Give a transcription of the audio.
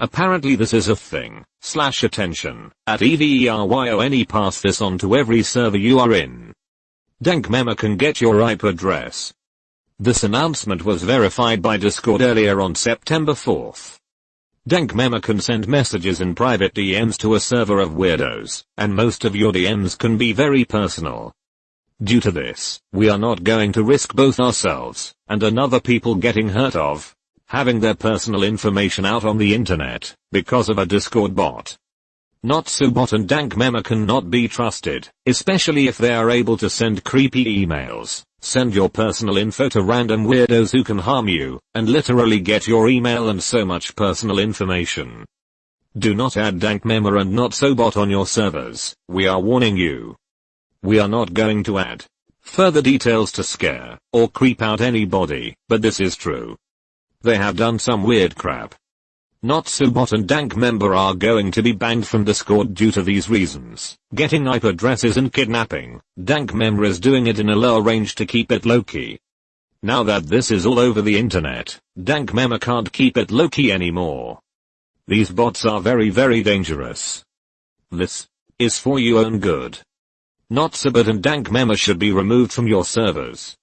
Apparently this is a thing. Slash attention. At EVERYONE pass this on to every server you are in. Dank can get your IP address. This announcement was verified by Discord earlier on September 4th. Dank can send messages in private DMs to a server of weirdos, and most of your DMs can be very personal. Due to this, we are not going to risk both ourselves and another people getting hurt of having their personal information out on the internet because of a Discord bot. NotSoBot and Dank Memer cannot be trusted, especially if they are able to send creepy emails, send your personal info to random weirdos who can harm you, and literally get your email and so much personal information. Do not add Dank Memer and NotSoBot on your servers, we are warning you. We are not going to add further details to scare or creep out anybody, but this is true. They have done some weird crap. NotSoBot and Dank Memer are going to be banned from Discord due to these reasons. Getting IP addresses and kidnapping. Dank Memer is doing it in a lower range to keep it low-key. Now that this is all over the internet, Dank Memer can't keep it low-key anymore. These bots are very very dangerous. This is for your own good. NotSoBot and Dank Memer should be removed from your servers.